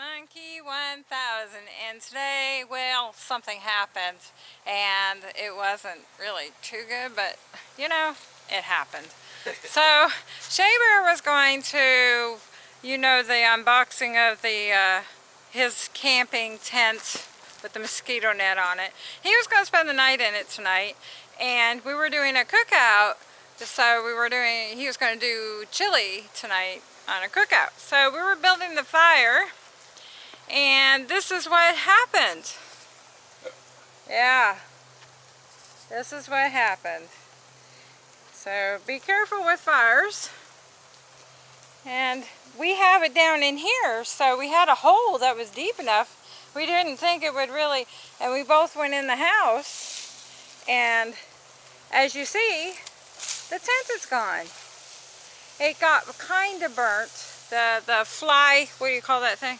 Monkey 1000 and today, well, something happened and it wasn't really too good, but you know, it happened. so, Shaber was going to, you know, the unboxing of the uh, his camping tent with the mosquito net on it. He was going to spend the night in it tonight and we were doing a cookout so we were doing, he was going to do chili tonight on a cookout. So we were building the fire and this is what happened. Yeah. This is what happened. So be careful with fires. And we have it down in here, so we had a hole that was deep enough. We didn't think it would really, and we both went in the house. And as you see, the tent is gone. It got kind of burnt. The, the fly, what do you call that thing?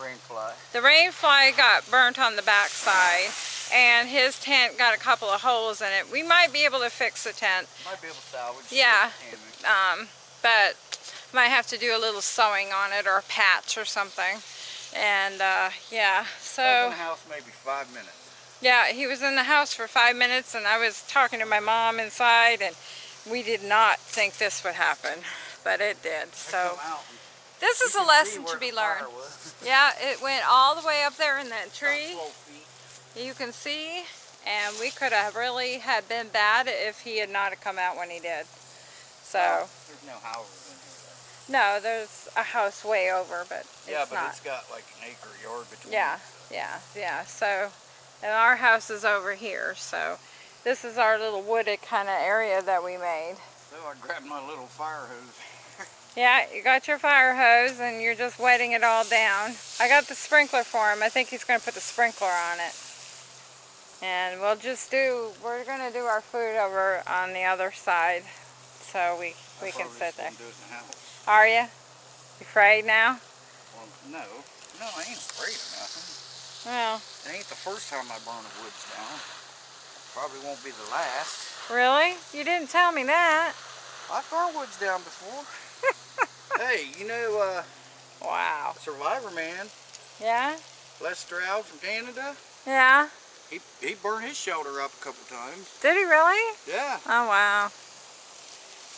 Rain fly. The rain fly got burnt on the back side and his tent got a couple of holes in it. We might be able to fix the tent. Might be able to salvage Yeah, um, but might have to do a little sewing on it or a patch or something. And uh, yeah, so. I was in the house maybe five minutes. Yeah, he was in the house for five minutes and I was talking to my mom inside and we did not think this would happen, but it did. So this is a lesson to be learned. Yeah, it went all the way up there in that tree. You can see, and we could have really had been bad if he had not come out when he did. So. Well, there's no houses in here. No, there's a house way over, but yeah, but not. it's got like an acre yard between. Yeah, yeah, yeah. So, and our house is over here. So, this is our little wooded kind of area that we made. So I grabbed my little fire hose. Yeah, you got your fire hose and you're just wetting it all down. I got the sprinkler for him. I think he's going to put the sprinkler on it. And we'll just do, we're going to do our food over on the other side. So we, we can sit there. The Are you? You afraid now? Well, no. No, I ain't afraid of nothing. Well. It ain't the first time I burn the woods down. Probably won't be the last. Really? You didn't tell me that. I've burned woods down before. Hey, you know, uh, wow, Survivor Man. Yeah. Les Stroud from Canada. Yeah. He he burned his shoulder up a couple times. Did he really? Yeah. Oh wow.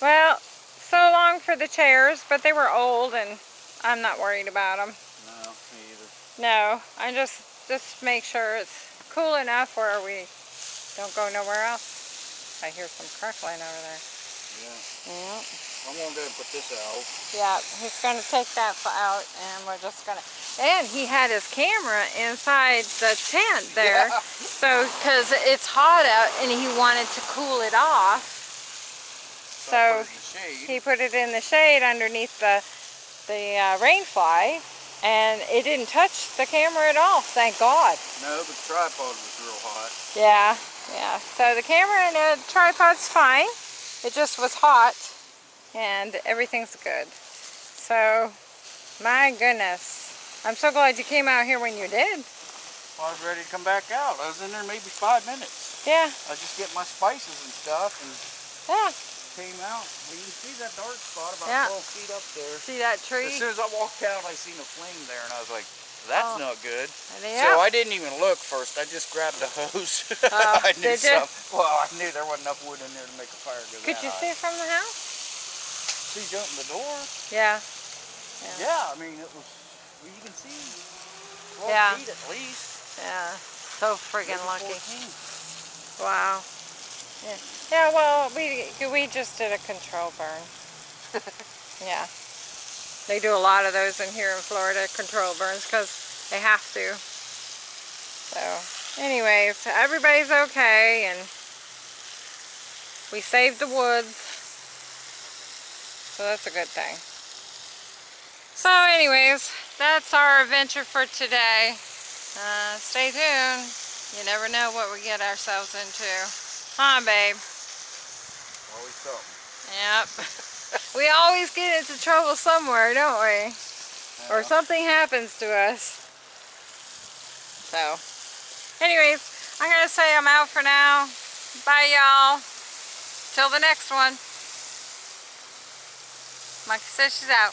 Well, so long for the chairs, but they were old, and I'm not worried about them. No, me either. No, I just just make sure it's cool enough where we don't go nowhere else. I hear some crackling over there. Yeah. Yeah. I'm gonna go put this out. Yeah, he's gonna take that out and we're just gonna, and he had his camera inside the tent there. Yeah. So, cause it's hot out and he wanted to cool it off. So, so he put it in the shade underneath the, the uh, rain fly and it didn't touch the camera at all, thank God. No, the tripod was real hot. Yeah, yeah. So the camera and the tripod's fine. It just was hot and everything's good. So, my goodness. I'm so glad you came out here when you did. Well, I was ready to come back out. I was in there maybe five minutes. Yeah. I just get my spices and stuff and yeah. came out. Well, you can see that dark spot about yeah. 12 feet up there. See that tree? As soon as I walked out, I seen a flame there and I was like, that's oh. not good. Yeah. So I didn't even look first. I just grabbed the hose. Uh, I knew? Well, I knew there wasn't enough wood in there to make a fire go Could you see high. from the house? See open the door? Yeah. Yeah. yeah. I mean, it was, well, you can see 12 yeah. feet at least. Yeah. So friggin' lucky. 14. Wow. Yeah. Yeah, well, we, we just did a control burn. yeah. They do a lot of those in here in Florida, control burns, because they have to. So, anyways, everybody's okay, and we saved the woods. So that's a good thing. So anyways, that's our adventure for today. Uh, stay tuned. You never know what we get ourselves into. Huh, babe? Always something. Yep. we always get into trouble somewhere, don't we? Or something happens to us. So, anyways, I'm going to say I'm out for now. Bye, y'all. Till the next one. Monkey says she's out.